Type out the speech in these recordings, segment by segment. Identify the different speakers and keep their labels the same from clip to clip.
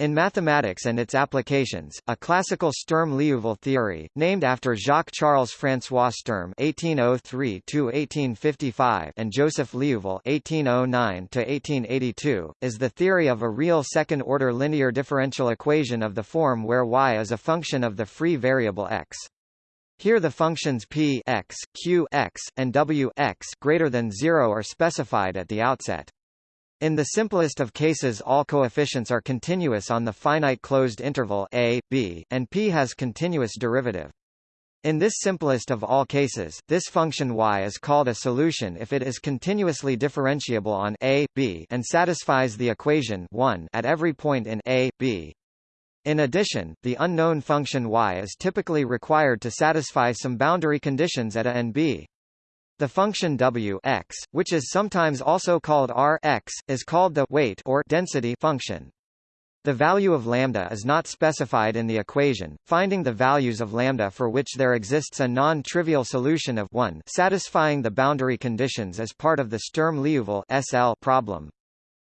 Speaker 1: In mathematics and its applications, a classical Sturm-Liouville theory, named after Jacques-Charles François Sturm (1803–1855) and Joseph Liouville (1809–1882), is the theory of a real second-order linear differential equation of the form where y is a function of the free variable x. Here the functions p x, q x, and w x greater than zero are specified at the outset. In the simplest of cases all coefficients are continuous on the finite closed interval a, b, and p has continuous derivative. In this simplest of all cases, this function y is called a solution if it is continuously differentiable on a, b and satisfies the equation 1 at every point in a, b. In addition, the unknown function y is typically required to satisfy some boundary conditions at a and b. The function w x, which is sometimes also called r x, is called the weight or density function. The value of lambda is not specified in the equation. Finding the values of lambda for which there exists a non-trivial solution of 1 satisfying the boundary conditions is part of the Sturm-Liouville SL problem.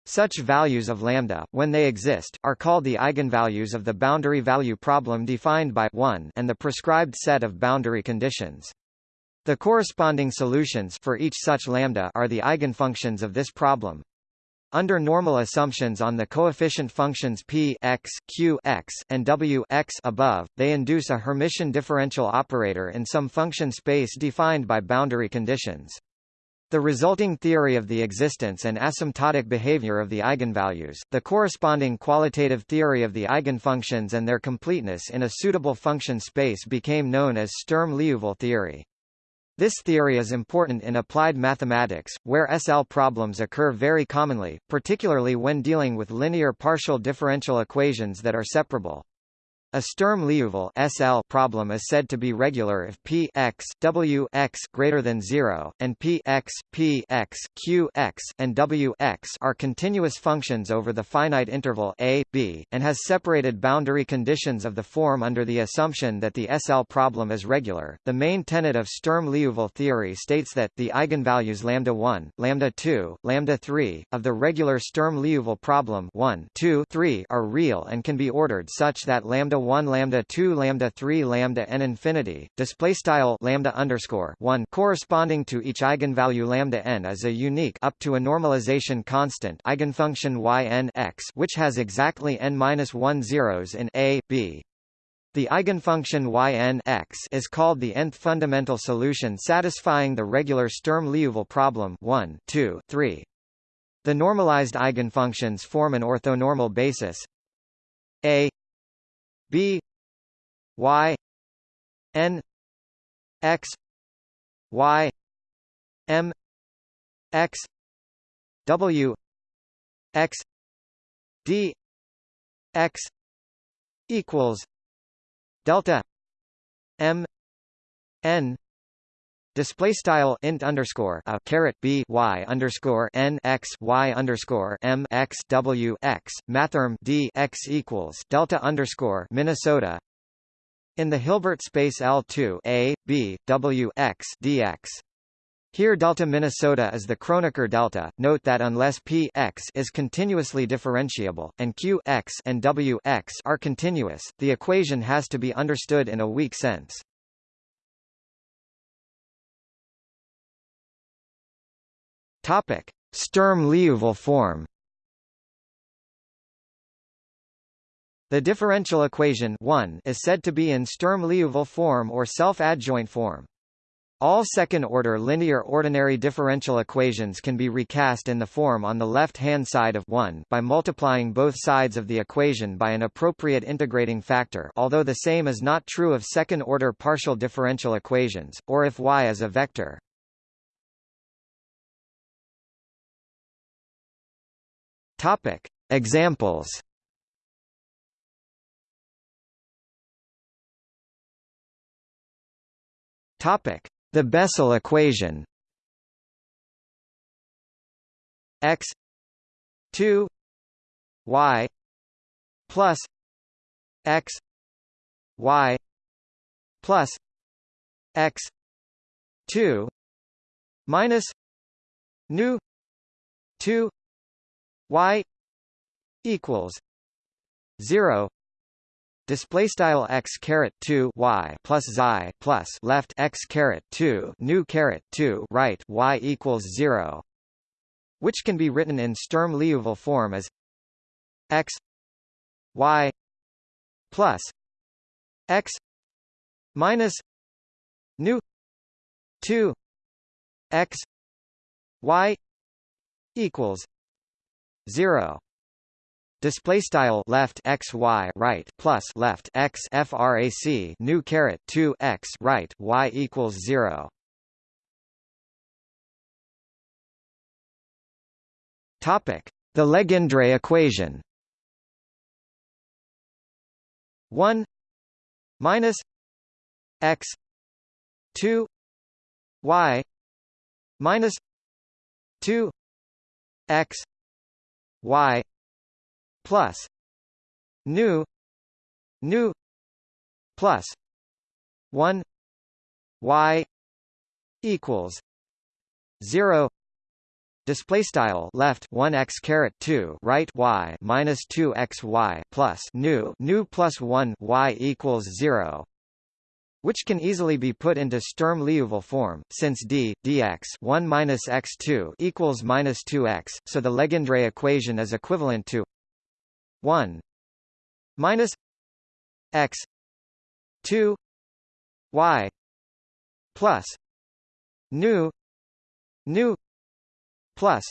Speaker 1: Such values of lambda, when they exist, are called the eigenvalues of the boundary value problem defined by 1 and the prescribed set of boundary conditions. The corresponding solutions for each such lambda are the eigenfunctions of this problem. Under normal assumptions on the coefficient functions p x, q x, and w x above, they induce a Hermitian differential operator in some function space defined by boundary conditions. The resulting theory of the existence and asymptotic behavior of the eigenvalues, the corresponding qualitative theory of the eigenfunctions and their completeness in a suitable function space became known as Sturm-Liouville theory. This theory is important in applied mathematics, where SL problems occur very commonly, particularly when dealing with linear partial differential equations that are separable. A Sturm-Liouville SL problem is said to be regular if p x w x greater than 0 and p x p x q x and w x are continuous functions over the finite interval a b and has separated boundary conditions of the form under the assumption that the SL problem is regular. The main tenet of Sturm-Liouville theory states that the eigenvalues lambda 1, lambda 2, lambda 3 of the regular Sturm-Liouville problem 1, 2, 3 are real and can be ordered such that lambda 1 lambda 2 lambda 3 lambda n infinity display style lambda underscore 1 corresponding to each eigenvalue lambda n is a unique up to a normalization constant eigenfunction y n x which has exactly n minus 1 zeros in a b the eigenfunction yn x is called the nth fundamental solution satisfying the regular Sturm-Liouville problem 1, 2, 3. The normalized eigenfunctions form an orthonormal basis a b y n x y m x w x d x equals delta m n Display style int underscore a caret b y underscore n x y underscore m x w x mathrm d x equals delta underscore Minnesota. In the Hilbert space L2 a b w x dx. Here delta Minnesota is the Kronecker delta. Note that unless p x is continuously differentiable and q x and w x are continuous, the equation has to be understood in a weak sense. Topic: Sturm-Liouville form. The differential equation 1 is said to be in Sturm-Liouville form or self-adjoint form. All second-order linear ordinary differential equations can be recast in the form on the left-hand side of 1 by multiplying both sides of the equation by an appropriate integrating factor although the same is not true of second-order partial differential equations, or if y is a vector. Topic: Examples. Topic: The Bessel equation. X 2 y plus x y plus x 2 minus nu 2 y equals 0 display style x caret 2 y plus xi plus left x caret 2 new caret 2 right y equals 0 which can be written in Sturm-Liouville form as x y plus x minus new 2 x y equals 0 display style left x y right plus left x frac new caret 2 x right y equals 0 topic. The legendre equation. 1 minus x 2 y minus 2 x y plus nu new plus 1 y equals 0 Display style left one x caret two right y minus two x y plus new new plus one y equals zero, which can easily be put into Sturm-Liouville form, since d dx 1 minus x2 equals minus 2x, so the Legendre equation is equivalent to 1 minus x 2 y plus new new plus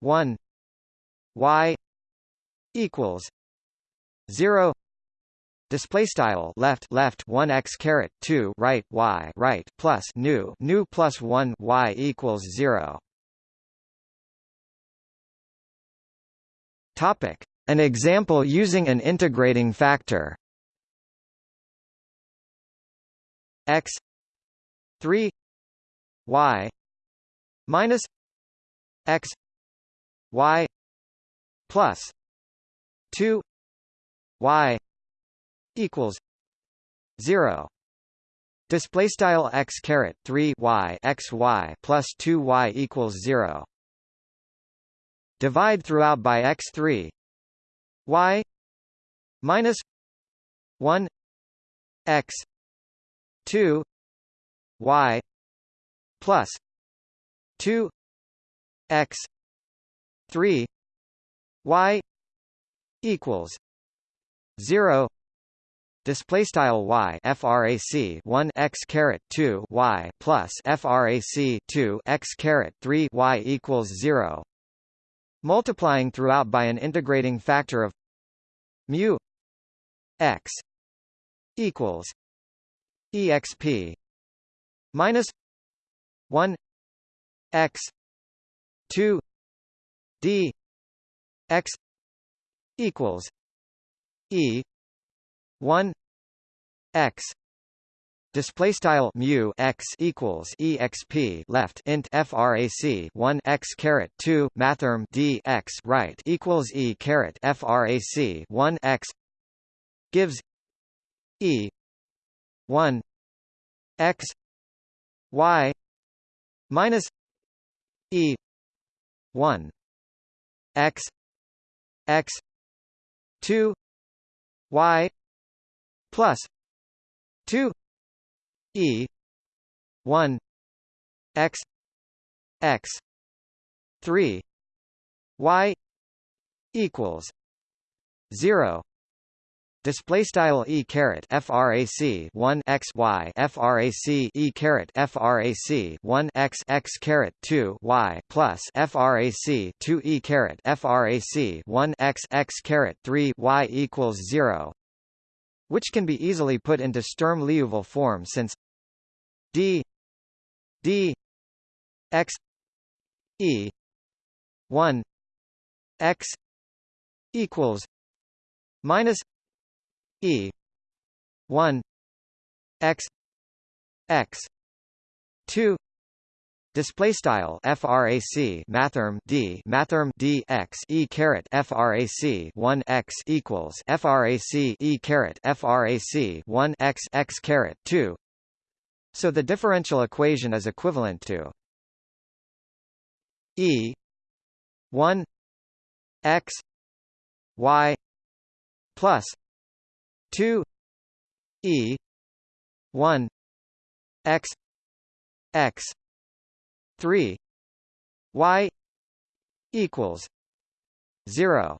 Speaker 1: 1 y equals 0 display style left left 1 x caret 2 right y right plus new new plus 1 y equals 0 topic. An example using an integrating factor. X 3 y minus x y plus 2 y equals 0 display style x caret 3 y x y plus 2 y equals 0 divide throughout by x3 y minus 1 x 2 y plus 2 x 3 y equals 0 display style y frac 1 x caret 2 y plus frac 2 x caret 3 y equals 0 multiplying throughout by an integrating factor of mu x equals exp minus 1 x 2 d x equals e 1 x display style mu x equals exp left int frac 1 x caret 2 mathrm d x right equals e caret frac 1 x gives e 1 x y minus e 1 x x 2 y plus 2 e 1 x x 3 y equals 0 display style e caret frac 1 x y frac e caret frac 1 x x caret 2 y plus frac 2 e caret frac 1 x x caret 3 y equals 0 which can be easily put into Sturm-Liouville form since d d x e 1 x equals minus E one X X two Display style frac mathrm d mathrm d x e caret frac 1 x equals frac e caret frac 1 x x caret 2. So the differential equation is equivalent to e 1 x y plus 2 e 1 x x 3 y equals 0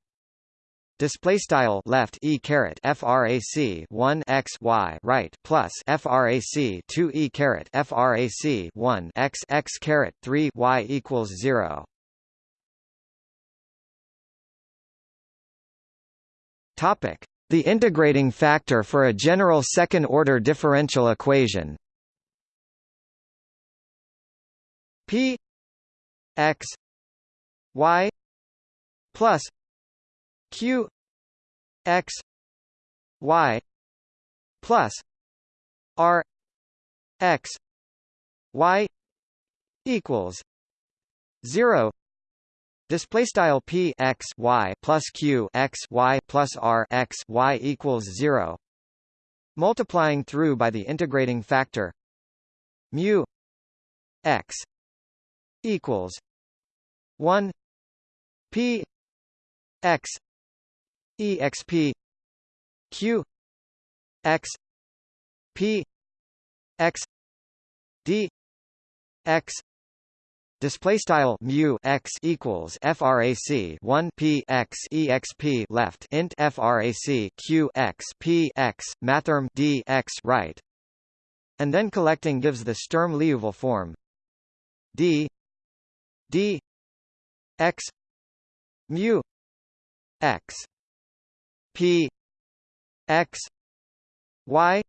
Speaker 1: Display style left e caret frac 1 x y right plus frac 2 e caret frac 1 x x caret 3 y equals 0. Topic: The integrating factor for a general second-order differential equation. P x y plus q x y plus r x y equals 0 Display style p x y plus q x y plus r x y equals zero. Multiplying through by the integrating factor mu x equals one p x exp q x p x d x display style mu x equals frac 1 p x exp left int frac q x p x mathrm d x right and then collecting gives the sturm liouville form. D d x mu x p x y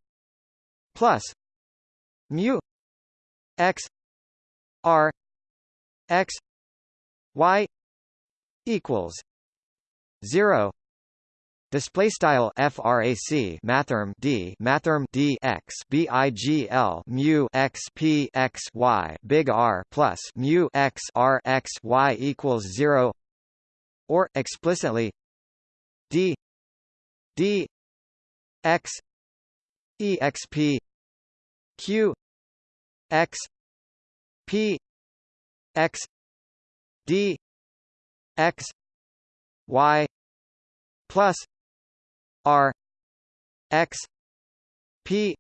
Speaker 1: plus mu x r x y equals 0 Display style frac mathrm d mathrm d x bigl mu x p x y big R plus mu x R x y equals zero, or explicitly d d x exp q x p x d x y plus r x p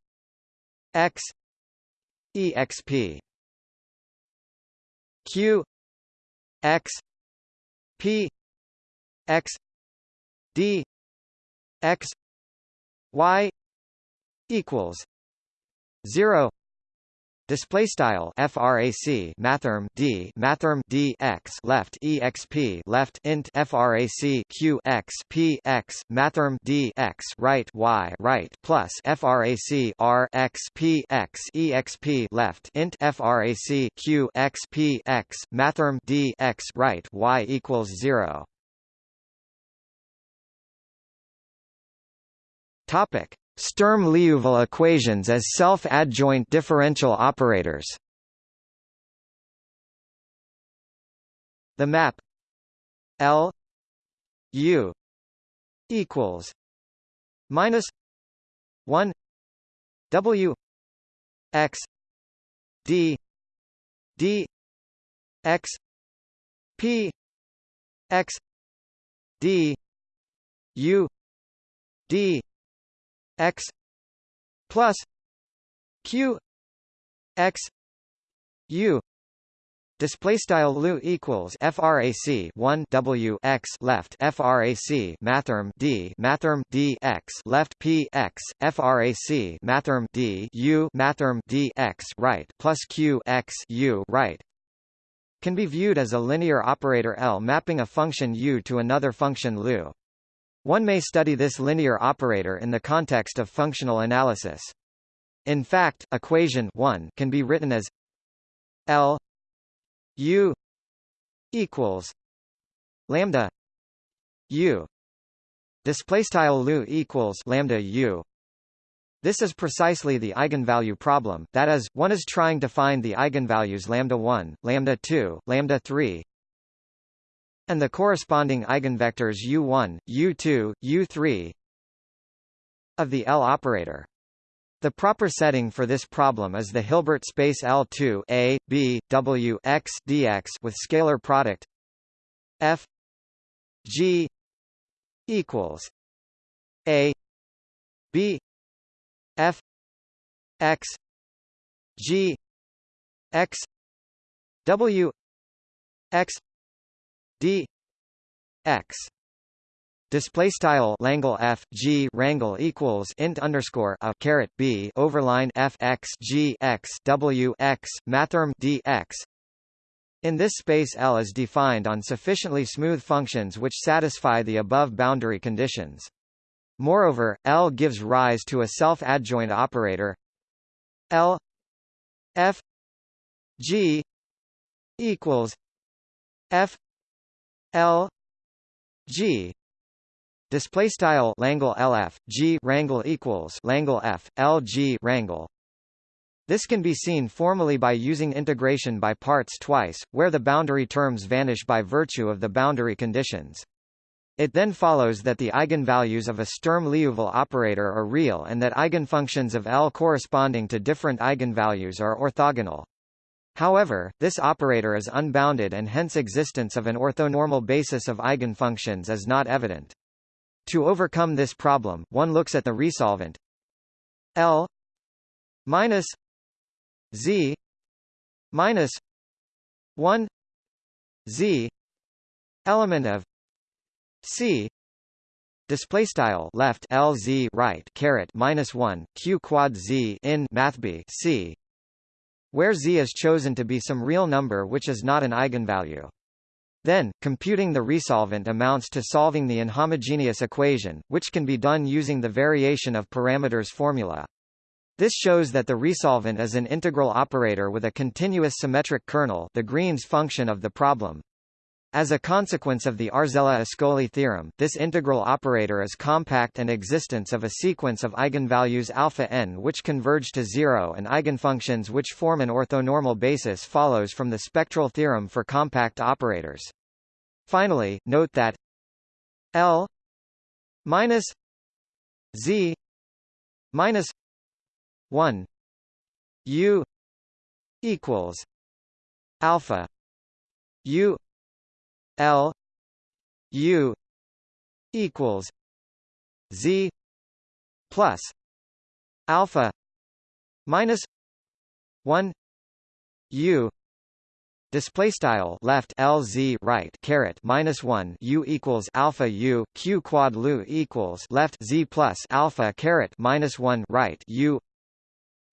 Speaker 1: x exp q x p x d x y equals 0 Display style frac mathrm d mathrm d x left exp left int frac q x p x mathrm d x right y right plus frac r x p x exp left int frac q x p x mathrm d x right y equals zero. Topic Sturm-Liouville equations as self-adjoint differential operators. The map L U equals minus one W X D D X P X D U D x plus q x u Display style lu equals frac 1 w x left frac mathrm d mathrm d x left p x frac mathrm d u mathrm d x right plus q x u right can be viewed as a linear operator L mapping a function u to another function lu. One may study this linear operator in the context of functional analysis. In fact, equation 1 can be written as L U equals lambda U display lu equals lambda U this is precisely the eigenvalue problem, that is, one is trying to find the eigenvalues lambda 1, lambda 2, lambda 3, and the corresponding eigenvectors u1, u2, u3 of the L operator. The proper setting for this problem is the Hilbert space L2 A, B, W x dx with scalar product f g equals a b f x g x w x d x Display style Langle F G rangle equals int underscore a caret B overline F X G X W X mathrm D X in this space L is defined on sufficiently smooth functions which satisfy the above boundary conditions. Moreover, L gives rise to a self-adjoint operator L F G equals F L G Display style Langle LF G rangle equals Langle F L G wrangle. This can be seen formally by using integration by parts twice, where the boundary terms vanish by virtue of the boundary conditions. It then follows that the eigenvalues of a Sturm-Liouville operator are real and that eigenfunctions of L corresponding to different eigenvalues are orthogonal. However, this operator is unbounded and hence existence of an orthonormal basis of eigenfunctions is not evident. To overcome this problem, one looks at the resolvent L minus Z minus one Z element of C display style left LZ right caret minus 1 Q quad Z in math B C where Z is chosen to be some real number which is not an eigenvalue then, computing the resolvent amounts to solving the inhomogeneous equation, which can be done using the variation of parameters formula. This shows that the resolvent is an integral operator with a continuous symmetric kernel the Green's function of the problem. As a consequence of the Arzela-Ascoli theorem, this integral operator is compact and existence of a sequence of eigenvalues alpha n which converge to zero and eigenfunctions which form an orthonormal basis follows from the spectral theorem for compact operators. Finally, note that L minus Z minus 1 U equals alpha U L U equals Z plus alpha minus one U Display style left LZ right caret minus one U equals alpha U Q quad Lu equals left Z plus alpha caret minus one right U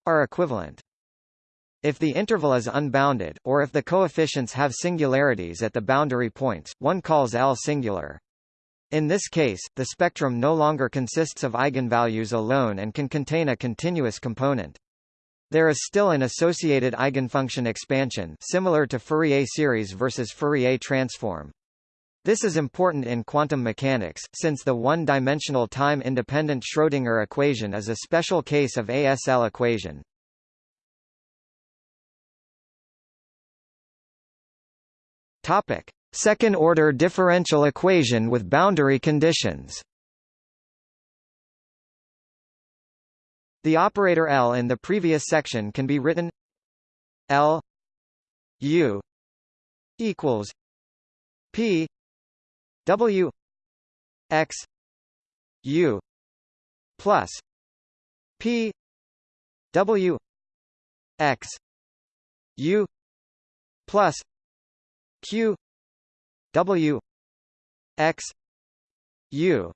Speaker 1: are equivalent. If the interval is unbounded, or if the coefficients have singularities at the boundary points, one calls L singular. In this case, the spectrum no longer consists of eigenvalues alone and can contain a continuous component. There is still an associated eigenfunction expansion similar to Fourier series versus Fourier transform. This is important in quantum mechanics, since the one-dimensional time-independent Schrödinger equation is a special case of ASL equation. Topic: Second-order differential equation with boundary conditions. The operator L in the previous section can be written L U equals P W X U plus P W X U plus q w x u.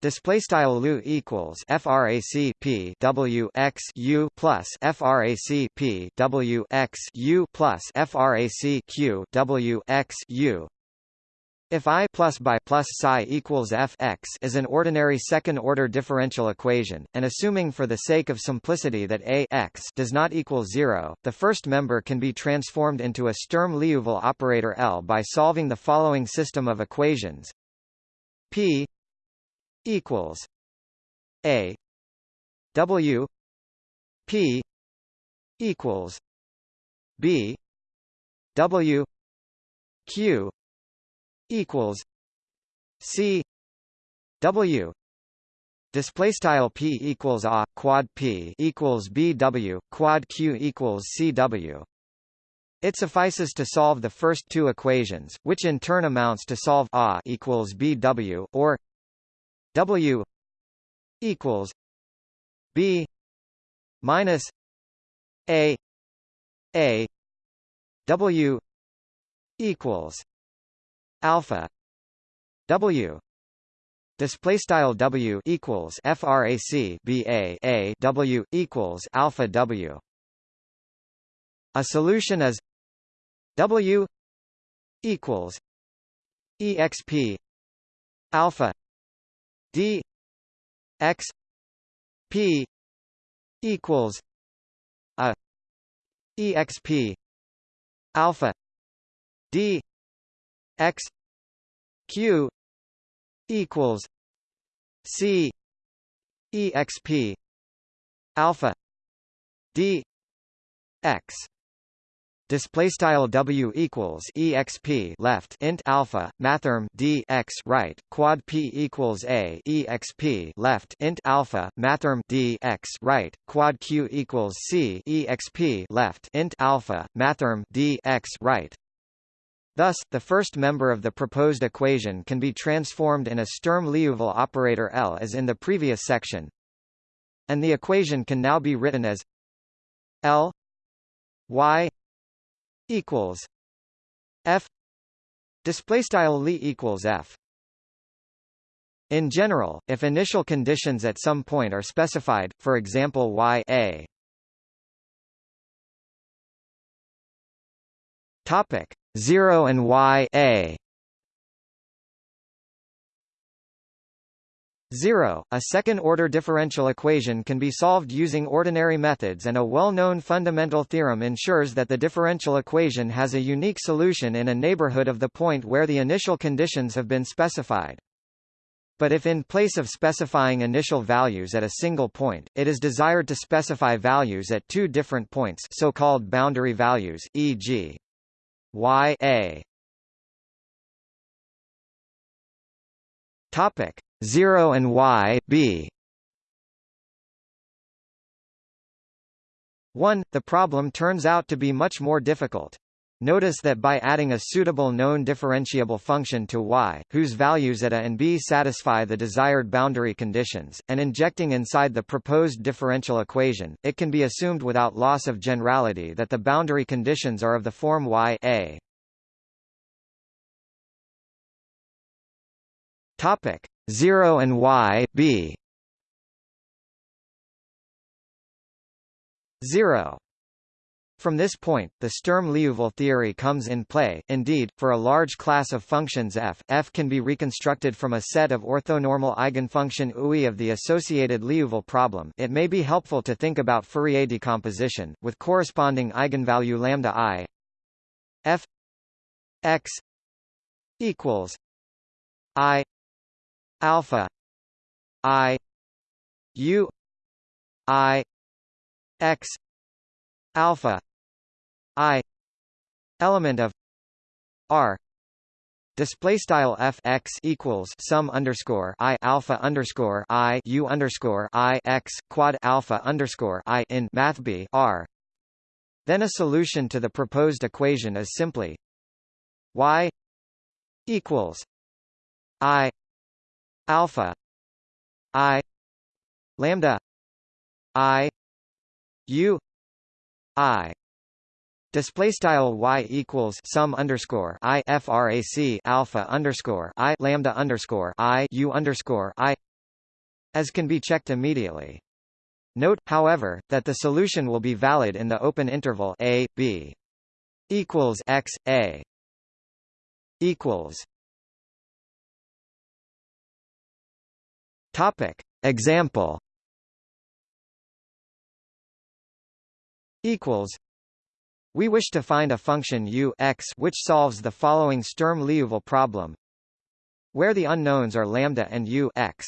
Speaker 1: Display style lu equals frac p w x u plus frac p w x u plus frac q w x u if I plus by plus psi equals f x is an ordinary second-order differential equation, and assuming for the sake of simplicity that a x does not equal zero, the first member can be transformed into a Sturm-Liouville operator L by solving the following system of equations: p equals a w p equals b w q equals C W. Display style p equals a quad p equals bw quad q equals cw it suffices to solve the first two equations which in turn amounts to solve a equals bw or w equals b minus a a w equals alpha w Display style W equals frac B A A W equals alpha W. A solution is W equals exp alpha d x p equals a exp alpha d x q equals c exp alpha d x Display style W equals exp left int alpha mathrm d x right quad p equals a exp left int alpha mathrm d x right quad q equals c exp left int alpha mathrm d x right. Thus, the first member of the proposed equation can be transformed in a Sturm-Liouville operator L as in the previous section, and the equation can now be written as L y equals f display style li equals f. In general if initial conditions at some point are specified for example y a. Topic 0 and y a 0. A second-order differential equation can be solved using ordinary methods and a well-known fundamental theorem ensures that the differential equation has a unique solution in a neighborhood of the point where the initial conditions have been specified. But if in place of specifying initial values at a single point, it is desired to specify values at two different points so-called boundary values, e.g. y a Topic 0 and y b 1. The problem turns out to be much more difficult. Notice that by adding a suitable known differentiable function to y, whose values at a and b satisfy the desired boundary conditions, and injecting inside the proposed differential equation, it can be assumed without loss of generality that the boundary conditions are of the form y a. Topic 0 and y b 0 from this point, the Sturm-Liouville theory comes in play. Indeed, for a large class of functions f, f can be reconstructed from a set of orthonormal eigenfunction UI of the associated Liouville problem. It may be helpful to think about Fourier decomposition with corresponding eigenvalue lambda i f x equals i alpha i u i x alpha i element of r Display style f x equals sum underscore i alpha underscore i u underscore i x quad alpha underscore i in math b r. Then a solution to the proposed equation is simply y equals i alpha i lambda i u i Display style y equals sum underscore i frac alpha underscore i lambda underscore i u underscore i, as can be checked immediately. Note, however, that the solution will be valid in the open interval a b equals x a equals Topic. Example equals we wish to find a function u x which solves the following Sturm-Liouville problem where the unknowns are lambda and u x.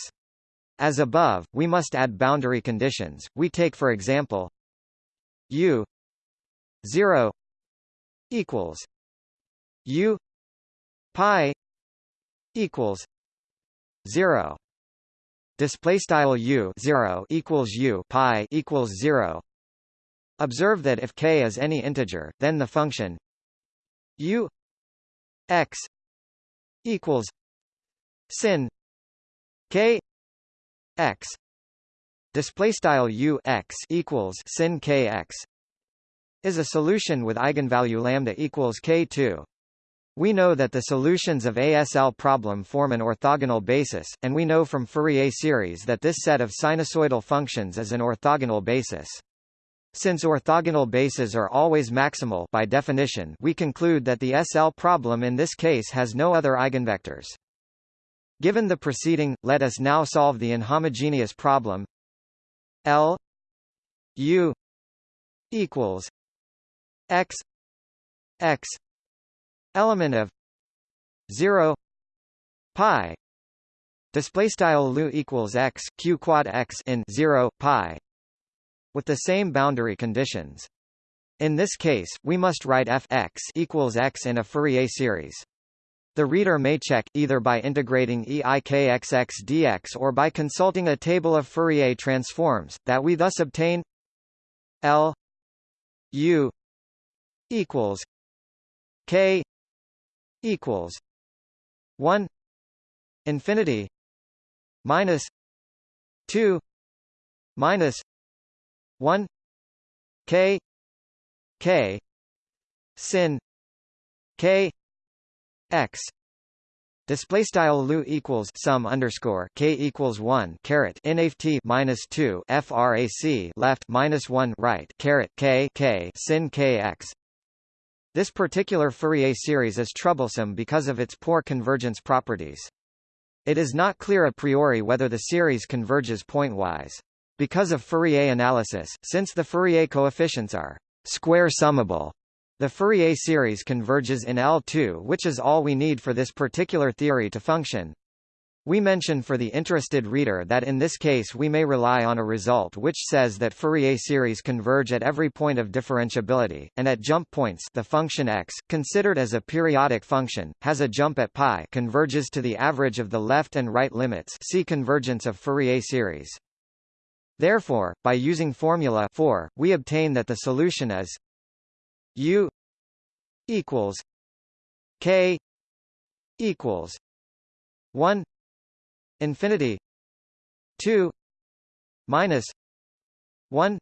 Speaker 1: As above, we must add boundary conditions. We take for example u 0 equals u pi equals 0 display style u 0 equals u pi equals 0 observe that if k is any integer then the function u x equals sin k x display style u x equals sin k x is a solution with eigenvalue lambda equals k2. We know that the solutions of ASL problem form an orthogonal basis, and we know from Fourier series that this set of sinusoidal functions is an orthogonal basis. Since orthogonal bases are always maximal by definition, we conclude that the SL problem in this case has no other eigenvectors. Given the preceding, let us now solve the inhomogeneous problem L U equals X X element of 0 pi display style lu equals x q quad x in 0 pi with the same boundary conditions. In this case we must write f x equals x in a Fourier series. The reader may check, either by integrating eikxx dx or by consulting a table of Fourier transforms, that we thus obtain L U equals K equals 1 infinity minus 2 minus 1 K. K. Sin. K. X. Display style lu equals sum underscore k equals 1 caret nft minus 2 frac left minus 1 right caret k k sin kx this particular Fourier series is troublesome because of its poor convergence properties. It is not clear a priori whether the series converges pointwise. Because of Fourier analysis, since the Fourier coefficients are square summable, the Fourier series converges in L2 which is all we need for this particular theory to function. We mention for the interested reader that in this case we may rely on a result which says that Fourier series converge at every point of differentiability, and at jump points the function x, considered as a periodic function, has a jump at pi converges to the average of the left and right limits see convergence of Fourier series. Therefore, by using formula 4, we obtain that the solution is U equals K equals one infinity two minus one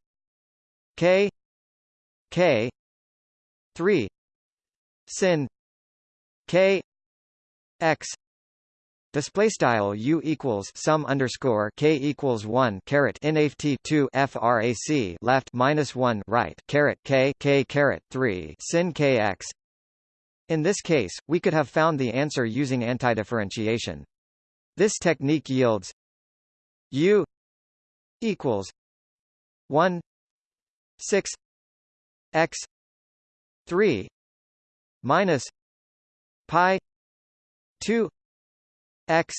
Speaker 1: K K three sin K X Display style u equals sum underscore k equals one caret nft two frac left minus one right caret k k caret three sin kx. In this case, we could have found the answer using antidifferentiation. This technique yields u equals one six x three minus pi two x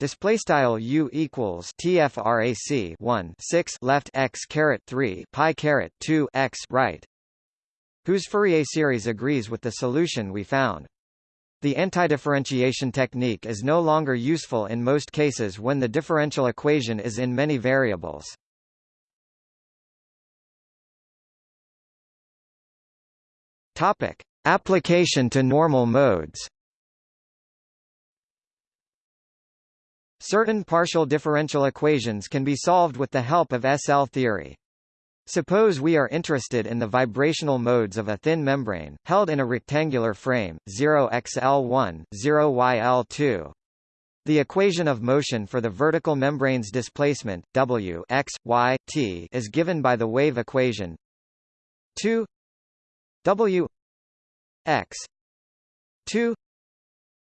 Speaker 1: display style u equals tfrac 1 6 left x caret 3 pi caret 2 x right whose Fourier series agrees with the solution we found. The antidifferentiation technique is no longer useful in most cases when the differential equation is in many variables. Topic application to normal modes Certain partial differential equations can be solved with the help of SL theory. Suppose we are interested in the vibrational modes of a thin membrane, held in a rectangular frame, 0xl1, 0yl2. The equation of motion for the vertical membrane's displacement, w x, y, t is given by the wave equation 2 w x 2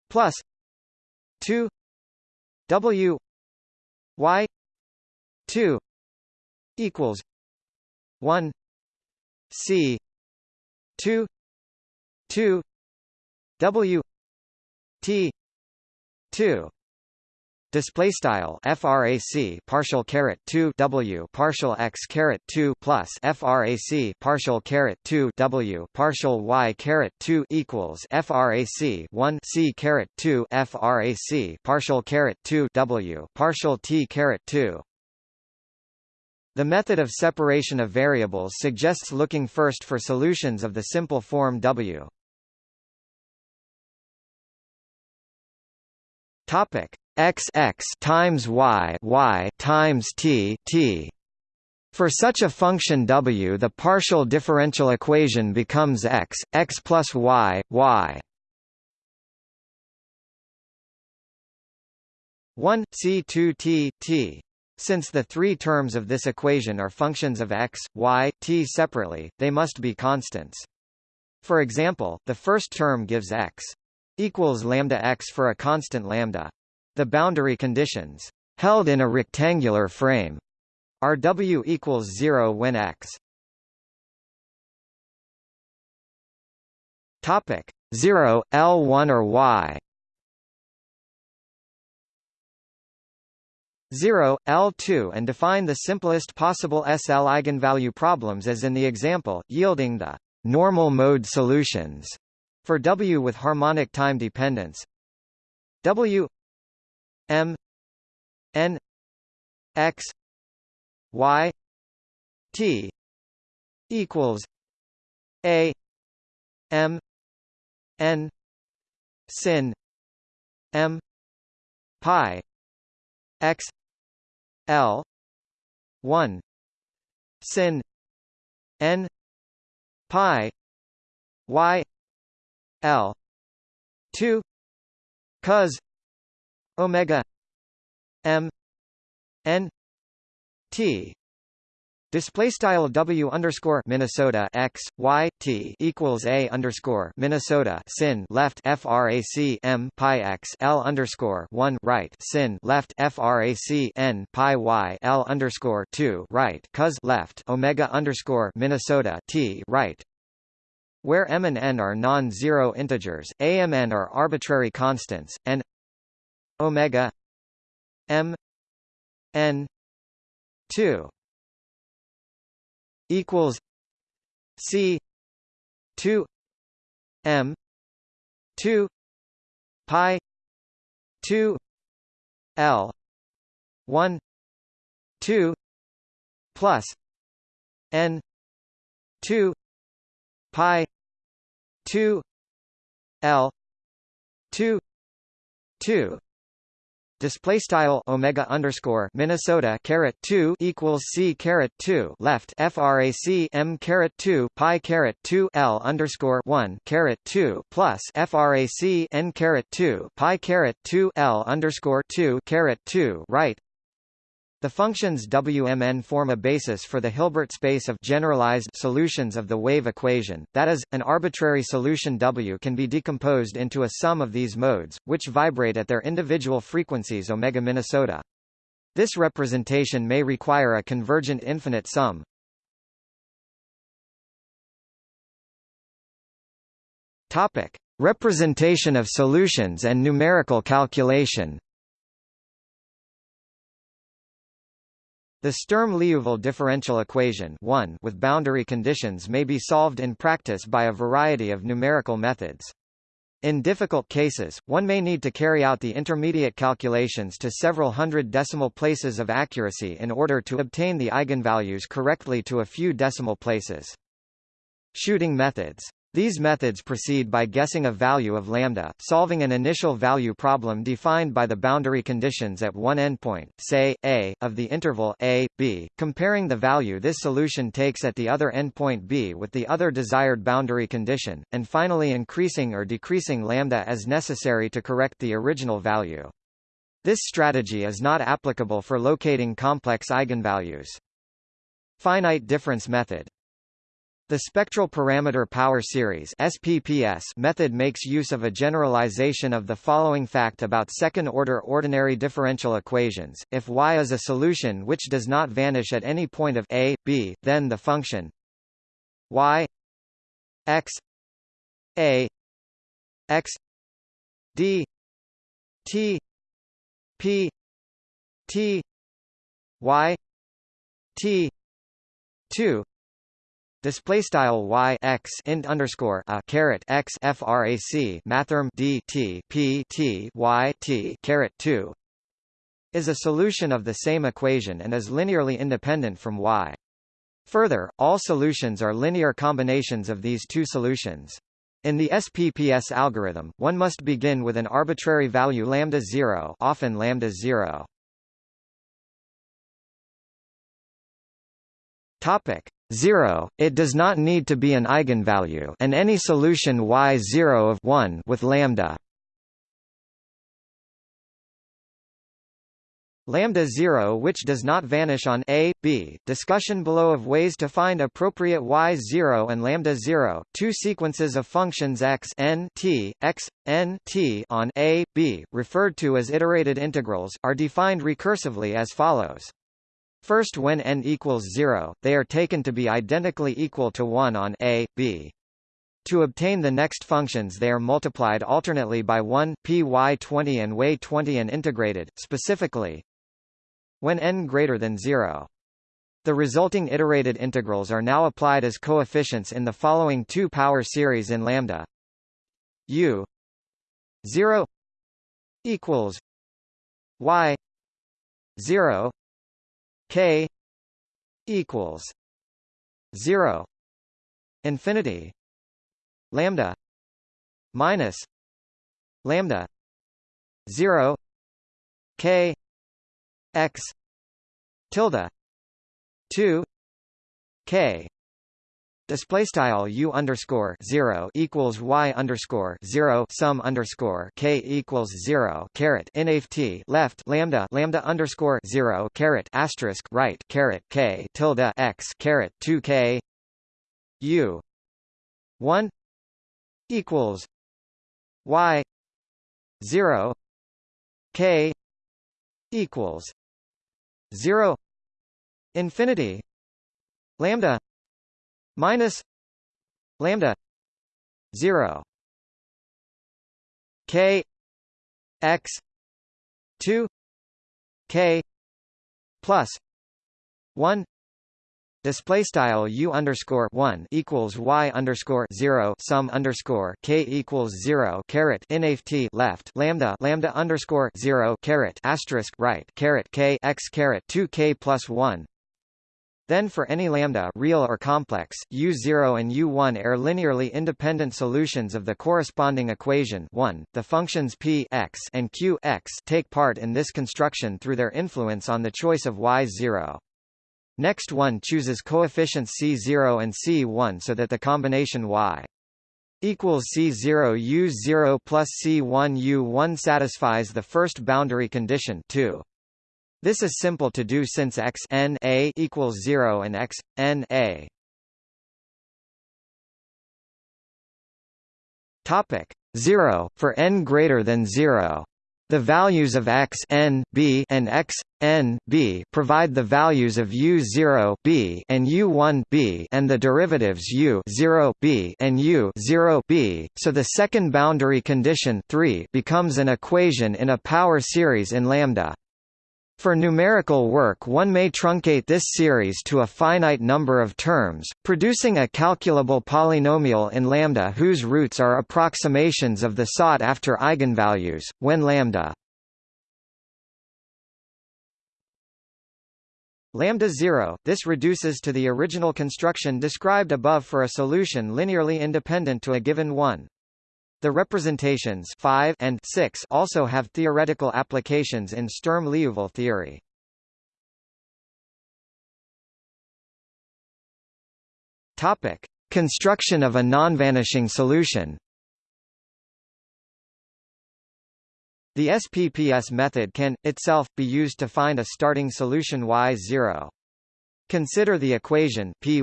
Speaker 1: plus 2 W Y two equals one C two two W T two display style frac partial caret 2 w partial x caret 2 plus frac partial caret 2 w partial y caret 2 equals frac 1 c caret 2 frac partial caret 2 w partial t caret 2 the method of separation of variables suggests looking first for solutions of the simple form w. Topic x x times y y times t t. For such a function w the partial differential equation becomes x, x plus y, y. 1 C2 t t since the three terms of this equation are functions of x, y, t separately, they must be constants. For example, the first term gives x equals lambda x for a constant lambda. The boundary conditions held in a rectangular frame are w equals 0 when x. Topic 0 L1 or y. 0, L2 and define the simplest possible SL eigenvalue problems as in the example, yielding the normal mode solutions for W with harmonic time dependence. W M N X Y T equals A M N sin M pi x L one sin N pi Y L two cos omega M N T Display style W underscore Minnesota x y t equals a underscore Minnesota sin left frac m pi x l underscore one right sin left frac n pi y l underscore two right cos left omega underscore Minnesota t right. Where m and n are non-zero integers, a m n are arbitrary constants, and omega m n two equals C two M two pi two L one two plus N two pi two L two two display style omega underscore Minnesota caret 2 equals C caret 2 left frac M caret 2 pi caret 2 L underscore 1 caret 2 plus frac N caret 2 pi caret 2 L underscore 2 caret 2 right the functions Wmn form a basis for the Hilbert space of generalized solutions of the wave equation, that is, an arbitrary solution W can be decomposed into a sum of these modes, which vibrate at their individual frequencies omega Minnesota. This representation may require a convergent infinite sum. Topic: Representation of solutions and numerical calculation. The Sturm-Liouville differential equation 1 with boundary conditions may be solved in practice by a variety of numerical methods. In difficult cases, one may need to carry out the intermediate calculations to several hundred decimal places of accuracy in order to obtain the eigenvalues correctly to a few decimal places. Shooting methods these methods proceed by guessing a value of lambda, solving an initial value problem defined by the boundary conditions at one endpoint, say, a, of the interval a, b, comparing the value this solution takes at the other endpoint b with the other desired boundary condition, and finally increasing or decreasing lambda as necessary to correct the original value. This strategy is not applicable for locating complex eigenvalues. Finite difference method the spectral parameter power series SPPS method makes use of a generalization of the following fact about second-order ordinary differential equations. If y is a solution which does not vanish at any point of a, b, then the function y x a x d t p t y t 2 Display style y x int underscore a caret x frac mathrm d t p t y t caret two is a solution of the same equation and is linearly independent from y. Further, all solutions are linear combinations of these two solutions. In the SPPS algorithm, one must begin with an arbitrary value lambda 0, often lambda 0. Topic 0. It does not need to be an eigenvalue, and any solution y0 of 1 with lambda lambda 0 which does not vanish on a b. Discussion below of ways to find appropriate y0 and lambda 0 two sequences of functions x n t x n t on a b referred to as iterated integrals are defined recursively as follows first when n equals 0 they are taken to be identically equal to 1 on a b to obtain the next functions they are multiplied alternately by 1 py20 and way20 and integrated specifically when n greater than 0. The resulting iterated integrals are now applied as coefficients in the following two power series in lambda u 0 equals y 0 k equals 0 infinity lambda minus lambda 0 k x tilde 2 k Display style u underscore zero equals y underscore zero sum underscore k equals zero caret nft left lambda lambda underscore zero caret asterisk right caret k tilde x caret two k u one equals y zero k equals 0 infinity lambda minus lambda 0 k x 2 k plus 1 Display style u underscore one equals y underscore zero sum underscore k equals zero caret nft left lambda lambda underscore zero caret asterisk right caret k x caret two k plus one. Then for any lambda real or complex, U0 and U1 are linearly independent solutions of the corresponding equation 1. The functions p x and q x take part in this construction through their influence on the choice of y0. Next one chooses coefficients C0 and C1 so that the combination y equals C0 U0 plus C1 U1 satisfies the first boundary condition 2. This is simple to do since x n a equals 0 and x n a. Topic 0 for n greater than 0. The values of x n b and x n b provide the values of u 0 b and u 1 b and the derivatives u 0 b and u 0 b. So the second boundary condition 3 becomes an equation in a power series in lambda. For numerical work one may truncate this series to a finite number of terms, producing a calculable polynomial in lambda whose roots are approximations of the sought-after eigenvalues, when lambda lambda 0 this reduces to the original construction described above for a solution linearly independent to a given one. The representations 5 and 6 also have theoretical applications in Sturm-Liouville theory. Topic: Construction of a non-vanishing solution. The SPPS method can, itself, be used to find a starting solution y0. Consider the equation Py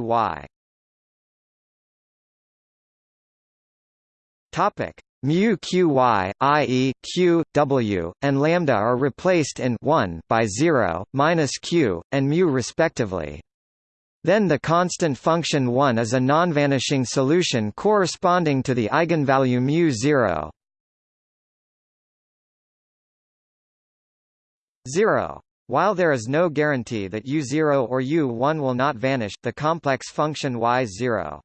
Speaker 1: Topic mu qy, i.e., q, w, and lambda are replaced in 1 by 0, minus q, and mu respectively. Then the constant function 1 is a non-vanishing solution corresponding to the eigenvalue mu 0. 0. While there is no guarantee that u0 or u1 will not vanish, the complex function y0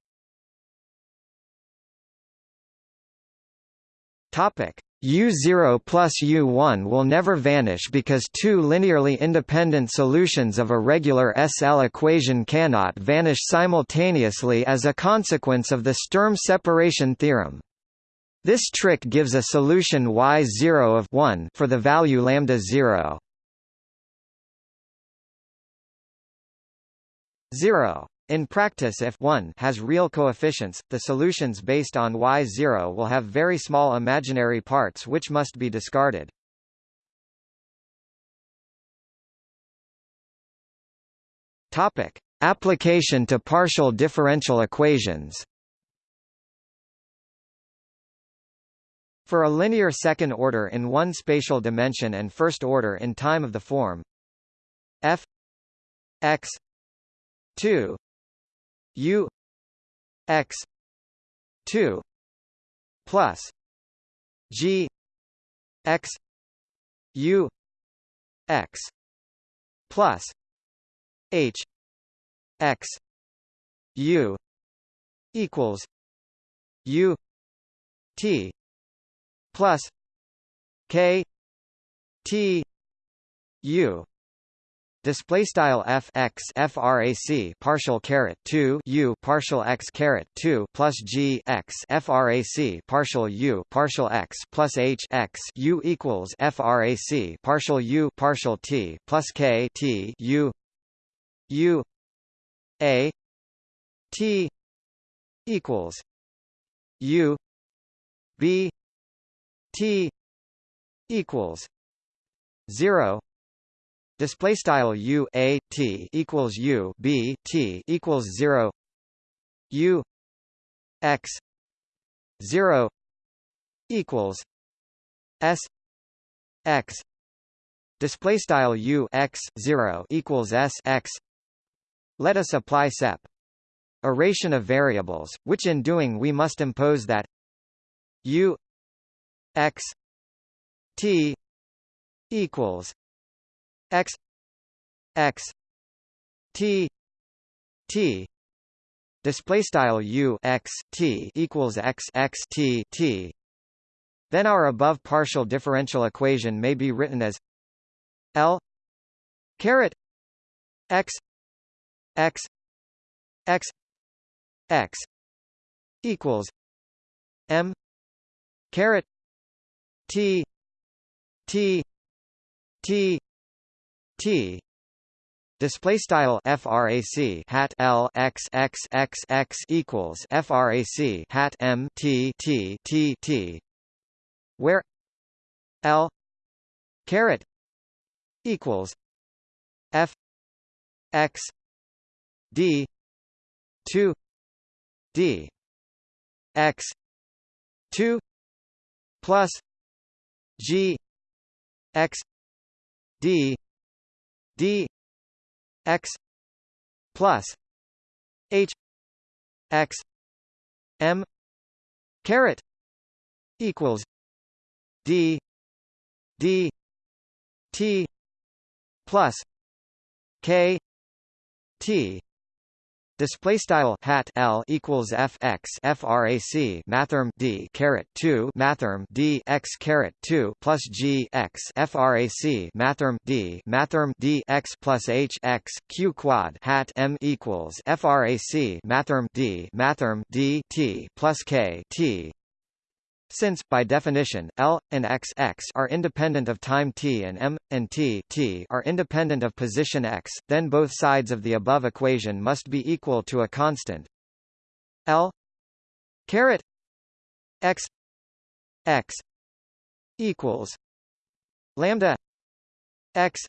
Speaker 1: Topic U0 plus U1 will never vanish because two linearly independent solutions of a regular SL equation cannot vanish simultaneously as a consequence of the Sturm separation theorem. This trick gives a solution y0 of 1 for the value lambda 0. 0. In practice if 1 has real coefficients, the solutions based on y0 will have very small imaginary parts which must be discarded. Topic: Application to partial differential equations. For a linear second order in one spatial dimension and first order in time of the form f x 2 u x 2 plus g x u x plus h x u equals u t plus k t u display style f x frac partial caret 2 u partial x caret 2 plus g x frac partial u partial x plus h x u equals frac partial u partial t plus k t u u a t equals u b t equals 0 display style u a t equals u b t equals 0 u x 0 equals s x. Display style u x 0 equals s x. Let us apply sep Eration of variables, which in doing we must impose that u x t equals x x t t. Display style u x t equals x x t t. Then our above partial differential equation may be written as l caret x x x x equals m caret t t t T. Display style frac hat L x x x x equals frac hat M T T T T. Where L caret equals F x D two D x two plus G x D d x plus h x m caret equals d d t plus k t Display style hat L equals F x frac mathrm D caret two mathrm D x caret two plus G x frac mathrm D mathrm D x plus H x Q quad hat M equals frac mathrm D mathrm D T plus K T since, by definition, L, and x, x are independent of time t and m, and t, t are independent of position x, then both sides of the above equation must be equal to a constant. L caret x x equals lambda x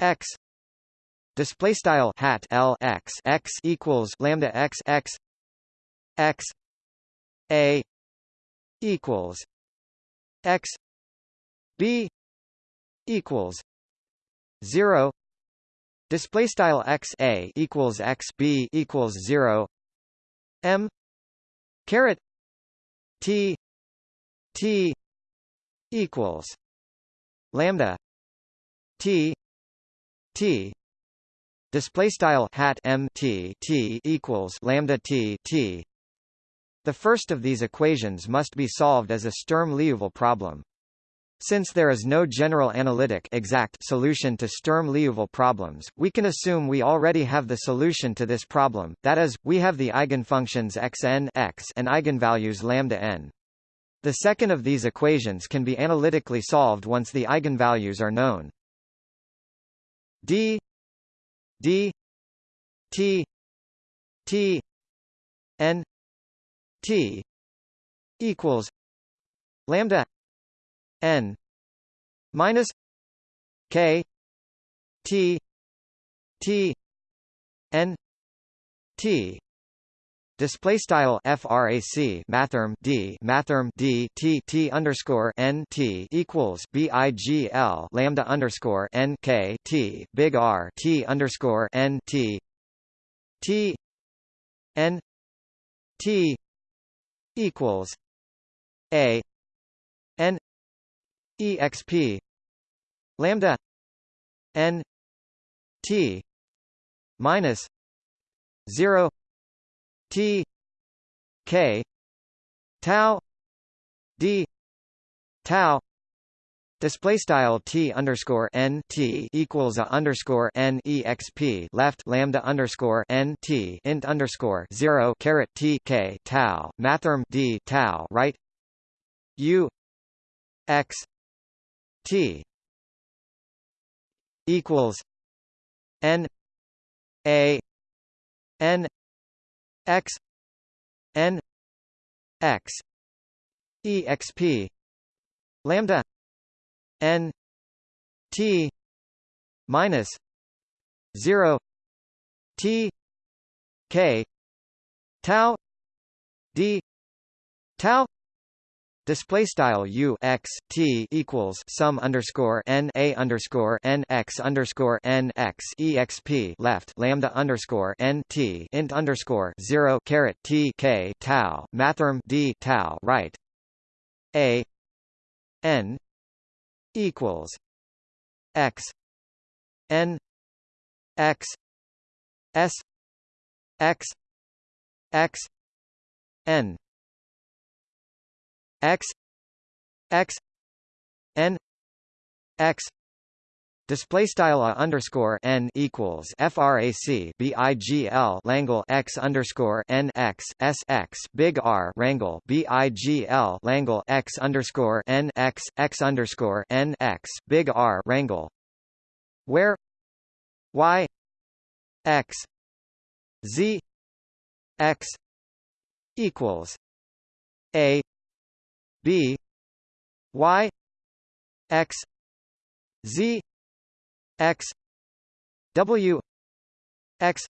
Speaker 1: x display style hat L x x equals lambda x x x a equals x b equals 0 display style x a equals x b equals 0 m caret t t equals lambda t t. Display style hat m t t equals lambda t t the first of these equations must be solved as a Sturm-Liouville problem. Since there is no general analytic exact solution to Sturm-Liouville problems, we can assume we already have the solution to this problem, that is, we have the eigenfunctions xn x and eigenvalues lambda n. The second of these equations can be analytically solved once the eigenvalues are known. d d t t n t equals lambda n minus k t t n t. Display style frac mathrm d mathrm d t t underscore n t equals bigl lambda underscore n k t big R t underscore n t t n t equals a n exp lambda n t minus zero T K tau D tau Display style t underscore n t equals a underscore n exp left lambda underscore n t int underscore zero caret t k tau mathrm d tau right? U x t equals n a n x n x exp lambda n t minus 0 t k tau d tau Display style u x t equals sum underscore n a underscore n x underscore n x exp left lambda underscore n t int underscore zero caret t k tau mathrm d tau right a n equals x n x s x x n x x n x Display style a underscore n equals frac bigl Langle x underscore n x s x big R rangle bigl Langle x underscore n x x underscore n x big R rangle, where y x z x equals a b y x z x w x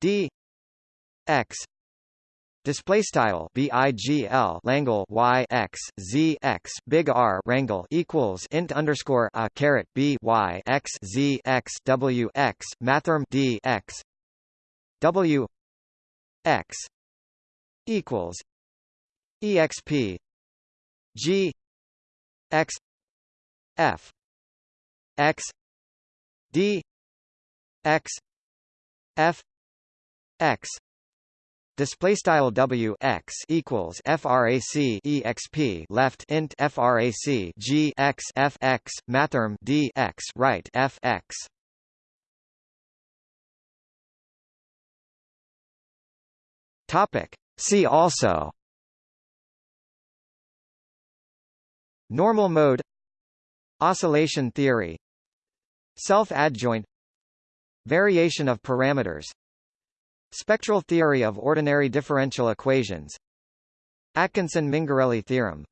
Speaker 1: d x. Display style BIGL Langle Y X Z X Big R Rangle equals int underscore a caret B Y X Z X W X Mathrm D X. W X. equals EXP G X F X D X F X Display style W x equals frac exp left int frac G x F x mathrm D x right F x. Topic. See also. Normal mode Oscillation theory Self-adjoint Variation of parameters Spectral theory of ordinary differential equations Atkinson-Mingarelli theorem